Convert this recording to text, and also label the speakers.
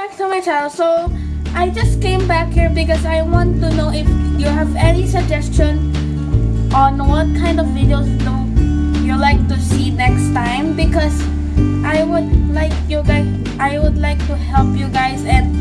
Speaker 1: back to my channel. So I just came back here because I want to know if you have any suggestion on what kind of videos do you like to see next time because I would like you guys I would like to help you guys and